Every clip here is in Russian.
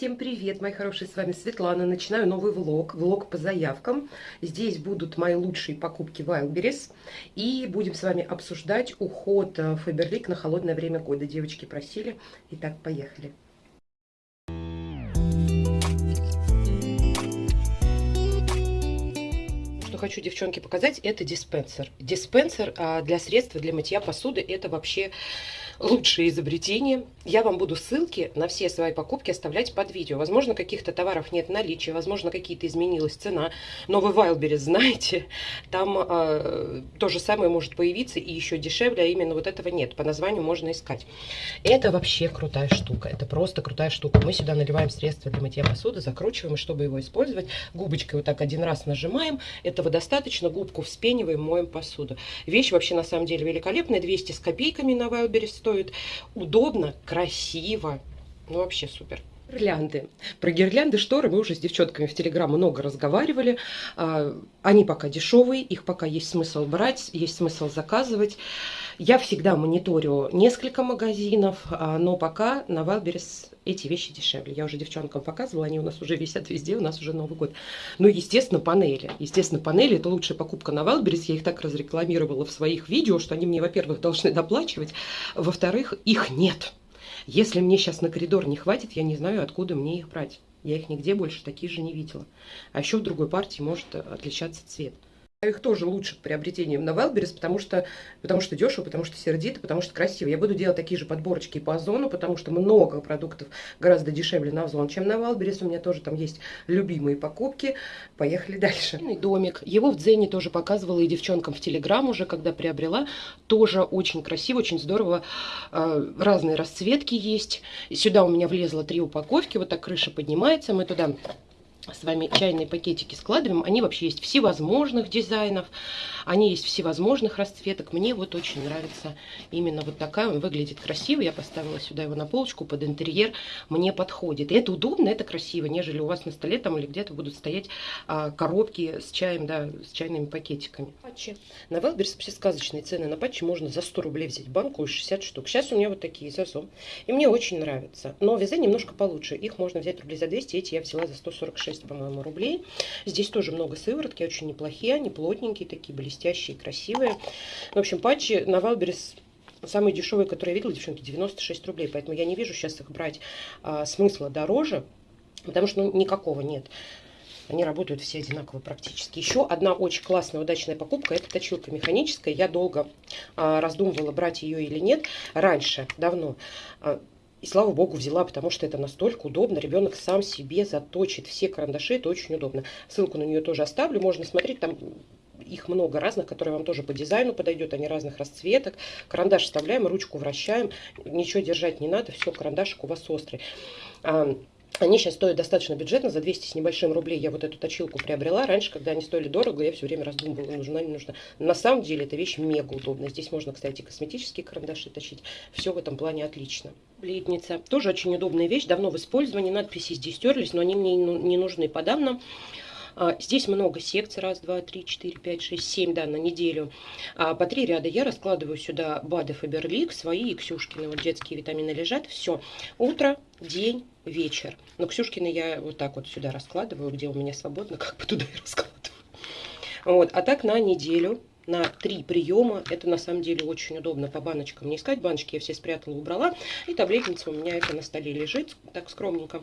Всем привет, мои хорошие, с вами Светлана. Начинаю новый влог, влог по заявкам. Здесь будут мои лучшие покупки Wildberries. И будем с вами обсуждать уход Faberlic на холодное время года. Девочки просили. Итак, поехали. Хочу, девчонки, показать, это диспенсер. Диспенсер а, для средств для мытья посуды, это вообще лучшее изобретение. Я вам буду ссылки на все свои покупки оставлять под видео. Возможно, каких-то товаров нет наличия, возможно, какие-то изменилась цена. Но вы Wildberries знаете, там э, то же самое может появиться и еще дешевле, а именно вот этого нет. По названию можно искать. Это вообще крутая штука. Это просто крутая штука. Мы сюда наливаем средства для мытья посуды, закручиваем, чтобы его использовать, губочкой вот так один раз нажимаем. Этого достаточно. Губку вспениваем, моем посуду. Вещь вообще на самом деле великолепная. 200 с копейками на Wildberries стоит. Удобно, красиво. Ну, вообще супер. Гирлянды. Про гирлянды, шторы мы уже с девчонками в Телеграм много разговаривали. А, они пока дешевые, их пока есть смысл брать, есть смысл заказывать. Я всегда мониторю несколько магазинов, а, но пока на Wildberries эти вещи дешевле. Я уже девчонкам показывала, они у нас уже висят везде, у нас уже Новый год. Ну, естественно, панели. Естественно, панели – это лучшая покупка на Wildberries. Я их так разрекламировала в своих видео, что они мне, во-первых, должны доплачивать, во-вторых, их нет. Если мне сейчас на коридор не хватит, я не знаю, откуда мне их брать. Я их нигде больше такие же не видела. А еще в другой партии может отличаться цвет. Их тоже лучше к на Wildberries, потому что, потому что дешево, потому что сердито, потому что красиво. Я буду делать такие же подборочки по Озону, потому что много продуктов гораздо дешевле на Озон, чем на Wildberries. У меня тоже там есть любимые покупки. Поехали дальше. Домик. Его в Дзене тоже показывала и девчонкам в Телеграм уже, когда приобрела. Тоже очень красиво, очень здорово. А, разные расцветки есть. Сюда у меня влезло три упаковки. Вот так крыша поднимается. Мы туда с вами чайные пакетики складываем. Они вообще есть всевозможных дизайнов, они есть всевозможных расцветок. Мне вот очень нравится именно вот такая. Он выглядит красиво. Я поставила сюда его на полочку под интерьер. Мне подходит. И это удобно, это красиво, нежели у вас на столе там или где-то будут стоять а, коробки с чаем, да, с чайными пакетиками. Патчи. На Wildberries вообще сказочные цены. На патчи можно за 100 рублей взять банку и 60 штук. Сейчас у меня вот такие зазом. И мне очень нравится. Но вяза немножко получше. Их можно взять рублей за 200. Эти я взяла за 146 по-моему, рублей. Здесь тоже много сыворотки, очень неплохие, они плотненькие, такие блестящие, красивые. В общем, патчи на Wildberries самые дешевые, которые я видела, девчонки, 96 рублей. Поэтому я не вижу сейчас их брать а, смысла дороже, потому что ну, никакого нет. Они работают все одинаково практически. Еще одна очень классная, удачная покупка. Это точилка механическая. Я долго а, раздумывала, брать ее или нет. Раньше, давно. А, и слава богу взяла, потому что это настолько удобно. Ребенок сам себе заточит все карандаши, это очень удобно. Ссылку на нее тоже оставлю, можно смотреть, там их много разных, которые вам тоже по дизайну подойдет, они разных расцветок. Карандаш вставляем, ручку вращаем, ничего держать не надо, все, карандашик у вас острый. Они сейчас стоят достаточно бюджетно, за 200 с небольшим рублей я вот эту точилку приобрела. Раньше, когда они стоили дорого, я все время раздумывала, нужна, не нужна. На самом деле эта вещь мега удобная. Здесь можно, кстати, косметические карандаши точить. Все в этом плане отлично. Бледница. Тоже очень удобная вещь, давно в использовании. Надписи здесь стерлись, но они мне не нужны по данным. А, здесь много секций. Раз, два, три, четыре, пять, шесть, семь, да, на неделю. А, по три ряда я раскладываю сюда БАДы Фаберлик, свои и Ксюшкины. Вот детские витамины лежат. Все. Утро, день, вечер. Но Ксюшкины я вот так вот сюда раскладываю, где у меня свободно, как бы туда и раскладываю. Вот. А так на неделю на три приема. Это на самом деле очень удобно по баночкам не искать. Баночки я все спрятала, убрала. И таблетница у меня это на столе лежит, так скромненько.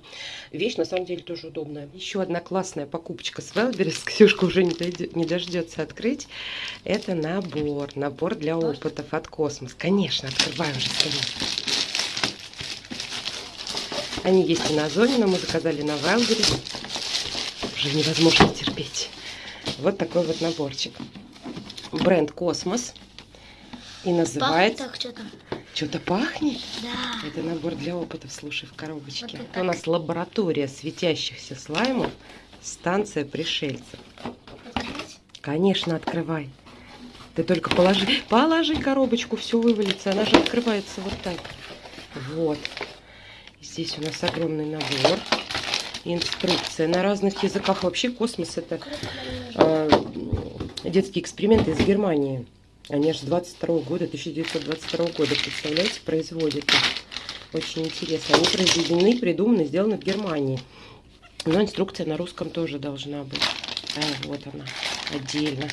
Вещь на самом деле тоже удобная. Еще одна классная покупочка с Wildberries. Ксюшка уже не, дойдет, не дождется открыть. Это набор. Набор для опытов от Космос. Конечно, открываю уже скорее. Они есть и на Озоне, но мы заказали на Wildberries. Уже невозможно терпеть. Вот такой вот наборчик бренд Космос. И называется... Пахнет что-то. Что-то пахнет? Да. Это набор для опытов, слушай, в коробочке. Вот это у нас лаборатория светящихся слаймов, станция пришельцев. Открыть? Конечно, открывай. Ты только положи, положи коробочку, все вывалится. Она же открывается вот так. Вот. Здесь у нас огромный набор. Инструкция на разных языках. Вообще космос это детские эксперименты из Германии. Они аж с 22 года, 1922 года, представляете, производят. Очень интересно. Они произведены, придуманы, сделаны в Германии. Но инструкция на русском тоже должна быть. А, вот она, отдельно.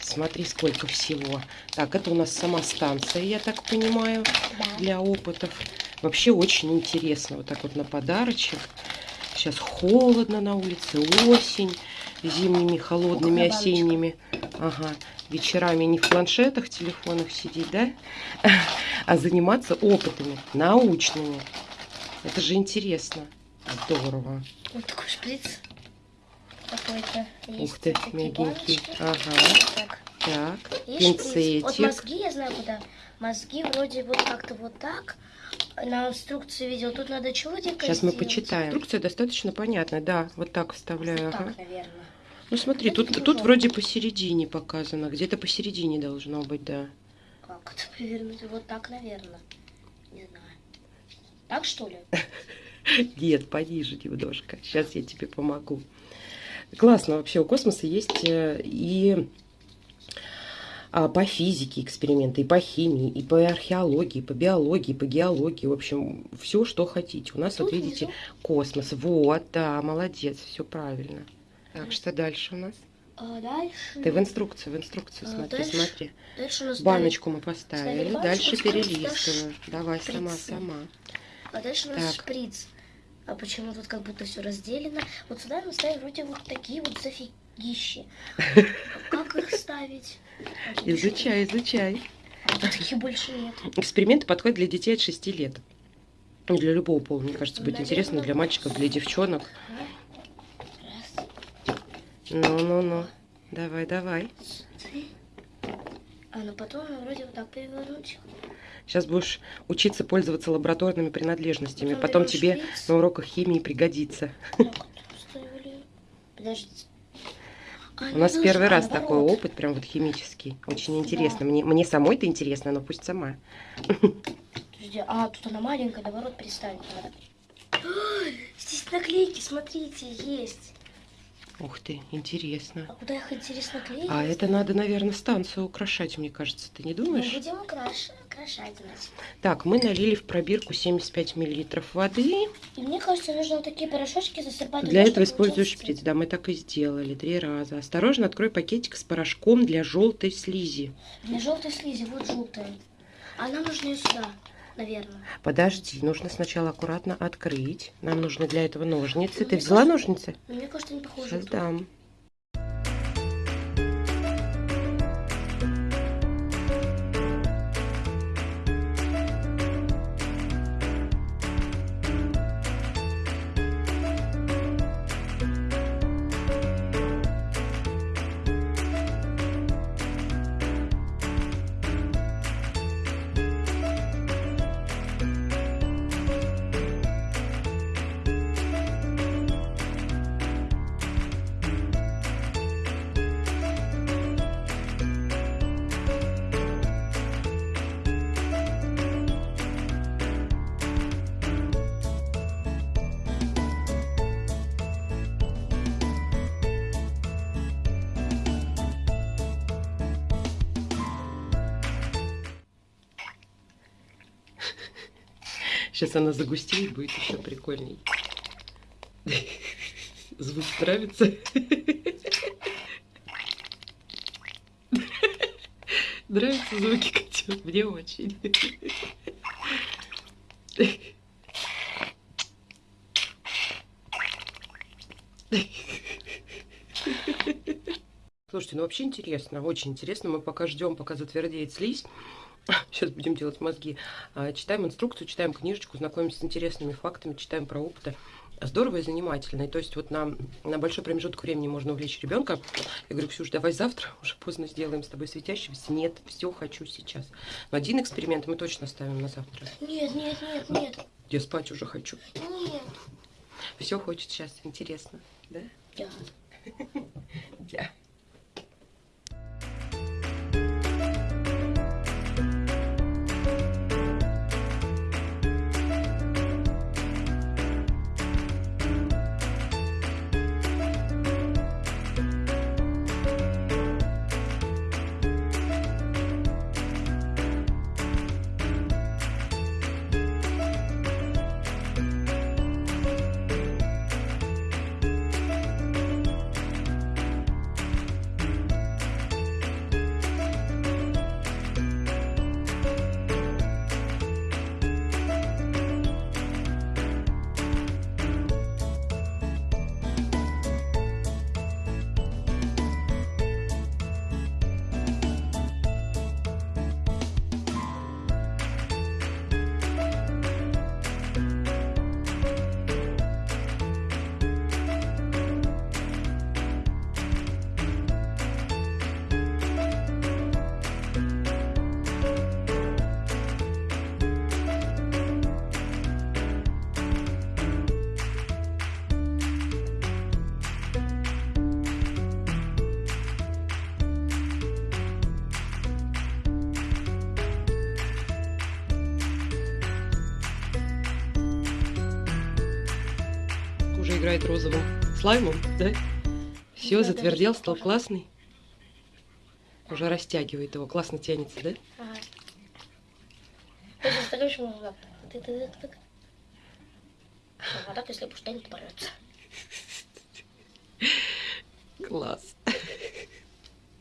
Смотри, сколько всего. Так, это у нас сама станция, я так понимаю, Да. для опытов. Вообще очень интересно. Вот так вот на подарочек. Сейчас холодно на улице, осень. Зимними, холодными, осенними. Ага. Вечерами не в планшетах, телефонах сидеть, да? А заниматься опытами, научными. Это же интересно. Здорово. Вот такой шприц. Какой-то. Ух ты, мягенький. баночки. Ага. Так. Так, шприц. Вот пинцетик. мозги я знаю куда. Мозги вроде вот как-то вот так. На инструкции видел. Тут надо чудик. Сейчас мы почитаем. Инструкция достаточно понятная, да. Вот так вставляю. Вот ага. так, наверное. Ну смотри, Это тут, тут вроде посередине показано. Где-то посередине должно быть, да. Как это повернуть? Вот так, наверное. Не знаю. Так что ли? Нет, пониже немножко. Сейчас я тебе помогу. Классно вообще. У космоса есть э, и по физике эксперименты, и по химии, и по археологии, и по биологии, и по геологии. В общем, все, что хотите. У нас, вот Тут видите, внизу. космос. Вот, да, молодец, все правильно. Так, что дальше у нас? А дальше... Ты в инструкцию, в инструкцию А, смотри, дальше смотри. Дальше у нас Баночку мы ставили поставили, дальше вот сюда перелистываю. Давай сама, шприцы. сама. дальше- А дальше у нас Так. шприц. А почему тут как будто все разделено? Вот сюда мы ставим вроде вот такие вот зафигищи. Как их ставить? Изучай, изучай. Таких больше нет. Эксперименты подходят для детей от 6 лет. Ну, Для любого пола, мне кажется, будет Наверное, интересно для мальчиков, для девчонок. Ну-ну-ну. Давай, давай. А ну потом вроде вот так перевернуть. Сейчас будешь учиться пользоваться лабораторными принадлежностями. Потом Потом тебе шприц. на уроках химии пригодится. Так, ставили. У нас первый раз такой опыт, прям вот химический. Очень интересно. Мне, мне самой это интересно, но пусть сама. Подожди, а, тут она маленькая, наоборот. Ой, Здесь наклейки, смотрите, есть. Ух ты, интересно. А куда их интересно клеить? А это надо, наверное, станцию украшать, мне кажется. Ты не Мы думаешь? будем украш- украшать, значит. Так, мы налили в пробирку 75 миллилитров воды. И мне кажется, нужно вот такие порошочки засыпать. Для туда, этого получился шприц. Да, мы так и сделали три раза. Осторожно, открой пакетик с порошком для желтой слизи. Для желтой слизи, вот желтая. А нам нужно ее сюда, наверное. Подожди, нужно сначала аккуратно открыть. Нам нужны для этого ножницы. Ну, Ты мне взяла кажется- ножницы? Но мне кажется, не похоже. Сейчас дам. Сейчас она загустеет, будет еще прикольней. Звук нравится? Нравятся звуки котят? Мне очень. Слушайте, ну вообще интересно, очень интересно. Мы пока ждем, пока затвердеет слизь. Сейчас будем делать мозги. А, Читаем инструкцию, читаем книжечку, знакомимся с интересными фактами, читаем про опыты. Здорово и занимательно. И то есть вот на, на большой промежуток времени можно увлечь ребенка. Я говорю, Ксюш, давай завтра, уже поздно сделаем с тобой светящегося. Нет, все хочу сейчас. Но один эксперимент мы точно ставим на завтра. Нет, нет, нет, нет. Я спать уже хочу. Нет. Все хочет сейчас, интересно. Да? Да. Да. Играет розовым слаймом, да? Все, затвердел, стал классный. Уже растягивает его, классно тянется, да? Ага. А так, если то порвется. Класс.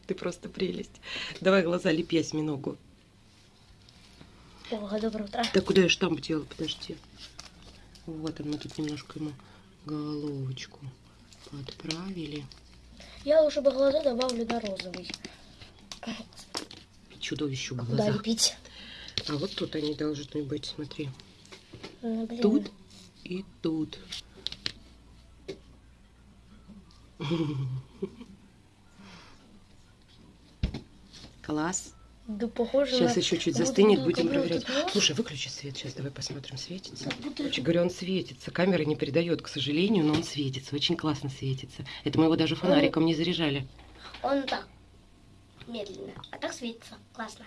Ты просто прелесть. Давай глаза лепи осьминогу. Ого, доброе утро. Да куда я штамп делала? Подожди. Вот, мы тут немножко ему головочку подправили. Я лучше бы глаза добавлю на розовый. Чудовищу Куда глаза. лепить? А вот тут они должны быть, смотри. Ну, блин. Тут и тут. Класс. Да похоже Сейчас на... еще чуть застынет, будем будто проверять. нос. Слушай, выключи свет сейчас, давай посмотрим, светится. Будто- Короче говоря, он светится. Камера не передает, к сожалению, но он светится. Очень классно светится. Это мы его даже фонариком не заряжали. Он так, медленно, а так светится. Классно.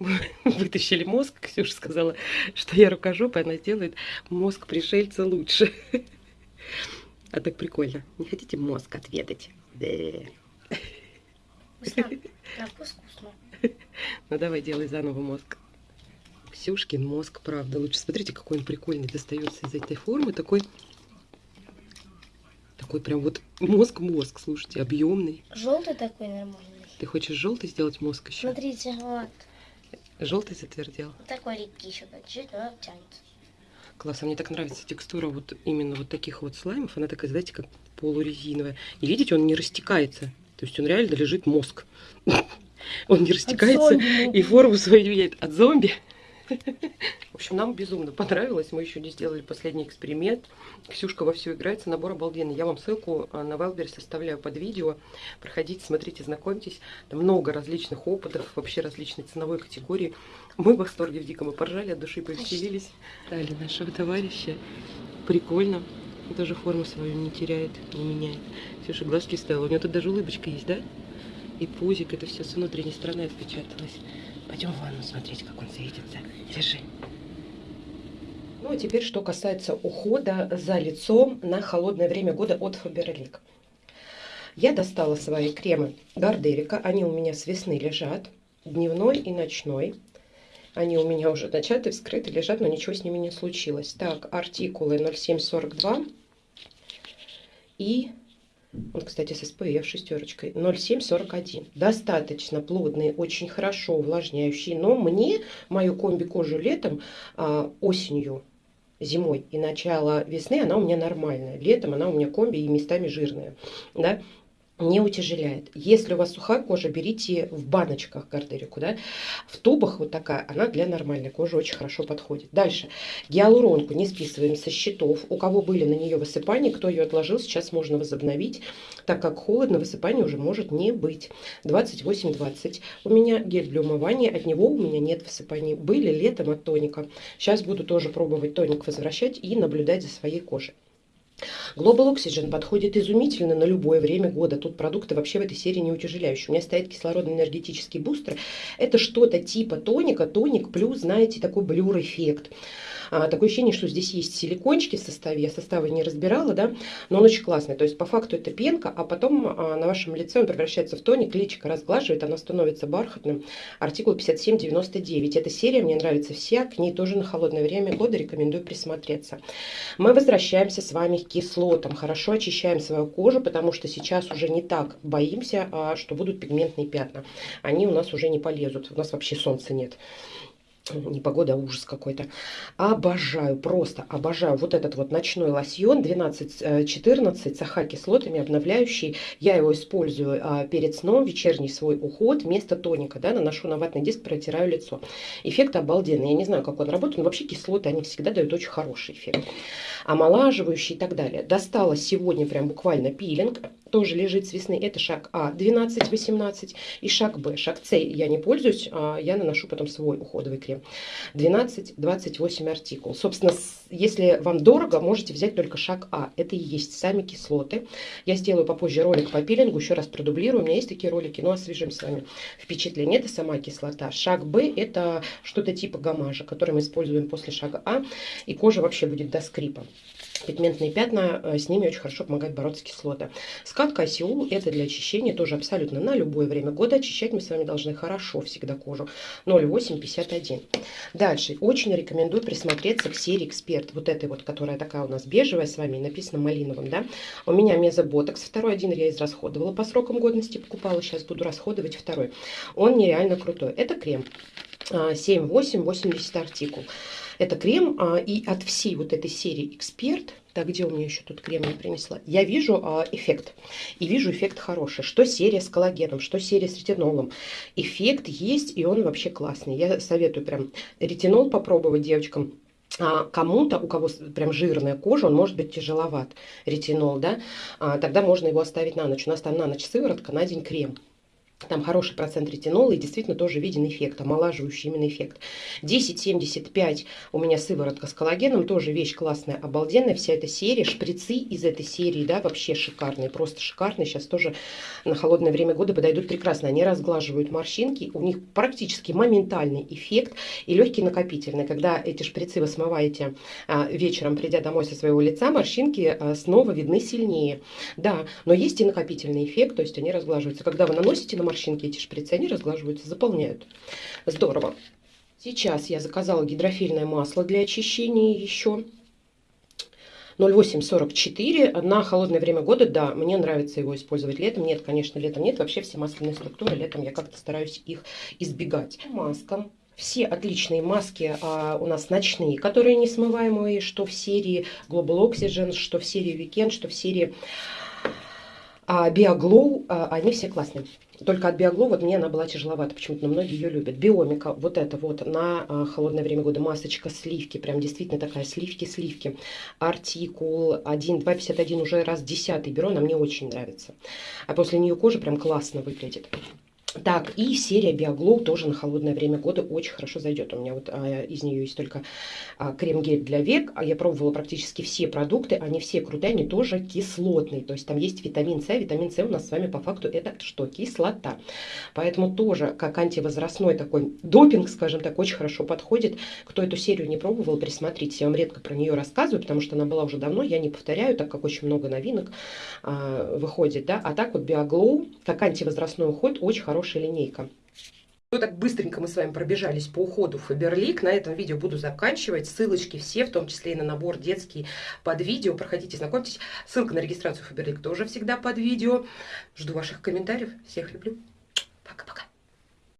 Вытащили мозг. Ксюша сказала, что я рукожопая, она сделает мозг пришельца лучше. А так прикольно. Не хотите мозг отведать? Да. Вкусно. На вкус. Ну давай делай заново мозг. Ксюшкин мозг, правда, лучше. Смотрите, какой он прикольный достается из этой формы. Такой, такой прям вот мозг-мозг, слушайте, объемный. Желтый такой нормальный. Ты хочешь желтый сделать мозг еще? Смотрите, вот. Желтый затвердел. Такой липкий еще чуть-чуть, но тянется. Класс, а мне так нравится текстура вот именно вот таких вот слаймов. Она такая, знаете, как полурезиновая. И видите, он не растекается. То есть он реально лежит мозг. Он не растекается и форму свою меняет от зомби. В общем, нам безумно понравилось. Мы еще не сделали последний эксперимент. Ксюшка во все играется. Набор обалденный. Я вам ссылку а, на Wildberries оставляю под видео. Проходите, смотрите, знакомьтесь. Там много различных опытов, вообще различной ценовой категории. Мы в восторге в диком и поржали, от души повеселились. Дали нашего товарища. Прикольно. Тоже форму свою не теряет, не меняет. Ксюша глазки ставила. У него тут даже улыбочка есть, да? И пузик, это все с внутренней стороны отпечаталось. Пойдем в ванну смотреть, как он светится. Держи. Ну, а теперь, что касается ухода за лицом на холодное время года от Faberlic. Я достала свои кремы Гардерика. Они у меня с весны лежат. Дневной и ночной. Они у меня уже начаты, вскрыты, лежат, но ничего с ними не случилось. Так, артикулы 0742 и вот, кстати, с SPF шестерочкой 0,741. Достаточно плотные, очень хорошо увлажняющие. Но мне мою комби-кожу летом, а, осенью, зимой и начало весны она у меня нормальная. Летом она у меня комби и местами жирная. Да? Не утяжеляет. Если у вас сухая кожа, берите в баночках гардерику, да, в тубах вот такая, она для нормальной кожи очень хорошо подходит. Дальше, гиалуронку не списываем со счетов. У кого были на нее высыпания, кто ее отложил, сейчас можно возобновить, так как холодно, высыпания уже может не быть. 28-20. У меня гель для умывания, от него у меня нет высыпаний. Были летом от тоника. Сейчас буду тоже пробовать тоник возвращать и наблюдать за своей кожей. Global Oxygen подходит изумительно на любое время года. Тут продукты вообще в этой серии не утяжеляющие. У меня стоит кислородно-энергетический бустер. Это что-то типа тоника, тоник плюс, знаете, такой блюр-эффект. А, такое ощущение, что здесь есть силикончики в составе. Я составы не разбирала, да, но он очень классный. То есть по факту это пенка, а потом а, на вашем лице он превращается в тоник, личико разглаживает, она становится бархатным. Артикул 5799. Эта серия мне нравится вся, к ней тоже на холодное время года рекомендую присмотреться. Мы возвращаемся с вами к кислотам. Хорошо очищаем свою кожу, потому что сейчас уже не так боимся, а, что будут пигментные пятна. Они у нас уже не полезут. У нас вообще солнца нет не погода, а ужас какой-то. Обожаю, просто обожаю вот этот вот ночной лосьон 12-14 с АХ-кислотами, обновляющий. Я его использую а, перед сном, вечерний свой уход, вместо тоника, да, наношу на ватный диск, протираю лицо. Эффект обалденный. Я не знаю, как он работает, но вообще кислоты, они всегда дают очень хороший эффект. Омолаживающий и так далее. Достала сегодня прям буквально пилинг тоже лежит с весны. Это шаг А 12-18 и шаг Б. Шаг С я не пользуюсь, а я наношу потом свой уходовый крем. 12-28 артикул. Собственно, если вам дорого, можете взять только шаг А. Это и есть сами кислоты. Я сделаю попозже ролик по пилингу, еще раз продублирую. У меня есть такие ролики, но освежим с вами впечатление. Это сама кислота. Шаг Б это что-то типа гамажа, который мы используем после шага А. И кожа вообще будет до скрипа. пигментные пятна, э, с ними очень хорошо помогает бороться кислота. Скатка Осиул это для очищения тоже абсолютно на любое время года. Очищать мы с вами должны хорошо всегда кожу. 0,851. Дальше. Очень рекомендую присмотреться к серии Эксперт. Вот этой вот, которая такая у нас бежевая с вами, написано малиновым, да. У меня мезоботокс. Второй один я израсходовала по срокам годности, покупала. Сейчас буду расходовать второй. Он нереально крутой. Это крем. 7,8, а, артикул. Это крем, а, и от всей вот этой серии Эксперт, так, где у меня еще тут крем не принесла, я вижу а, эффект. И вижу эффект хороший. Что серия с коллагеном, что серия с ретинолом. Эффект есть, и он вообще классный. Я советую прям ретинол попробовать девочкам. А кому-то, у кого прям жирная кожа, он может быть тяжеловат, ретинол, да, а, тогда можно его оставить на ночь. У нас там на ночь сыворотка, на день крем. Там хороший процент ретинола и действительно тоже виден эффект, омолаживающий именно эффект. 10,75 у меня сыворотка с коллагеном, тоже вещь классная, обалденная. Вся эта серия, шприцы из этой серии, да, вообще шикарные, просто шикарные. Сейчас тоже на холодное время года подойдут прекрасно. Они разглаживают морщинки, у них практически моментальный эффект и легкий накопительный. Когда эти шприцы вы смываете а, вечером, придя домой со своего лица, морщинки а, снова видны сильнее. Да, но есть и накопительный эффект, то есть они разглаживаются. Когда вы наносите на морщинки эти шприцы, они разглаживаются, заполняют. Здорово. Сейчас я заказала гидрофильное масло для очищения еще. 0844 на холодное время года, да, мне нравится его использовать летом. Нет, конечно, летом нет. Вообще все масляные структуры летом я как-то стараюсь их избегать. Маска. Все отличные маски а, у нас ночные, которые несмываемые, что в серии Global Oxygen, что в серии Weekend, что в серии а, Биоглоу, а, они все классные. Только от Биоглоу вот мне она была тяжеловата, почему-то, но многие ее любят. Биомика, вот это вот на а, холодное время года масочка сливки, прям действительно такая сливки-сливки. Артикул 1, 251 уже раз десятый беру, она мне очень нравится. А после нее кожа прям классно выглядит. Так, и серия Биоглоу тоже на холодное время года очень хорошо зайдет. У меня вот а, из нее есть только а, крем-гель для век. А я пробовала практически все продукты, они все крутые, они тоже кислотные. То есть там есть витамин С. Витамин С у нас с вами по факту это что? Кислота. Поэтому тоже как антивозрастной такой допинг, скажем так, очень хорошо подходит. Кто эту серию не пробовал, присмотритесь. Я вам редко про нее рассказываю, потому что она была уже давно. Я не повторяю, так как очень много новинок а, выходит. Да? А так вот Биоглоу, как антивозрастной уход, очень хороший хорошая линейка. Вот так быстренько мы с вами пробежались по уходу Фаберлик. На этом видео буду заканчивать. Ссылочки все, в том числе и на набор детский под видео. Проходите, знакомьтесь. Ссылка на регистрацию Фаберлик тоже всегда под видео. Жду ваших комментариев. Всех люблю.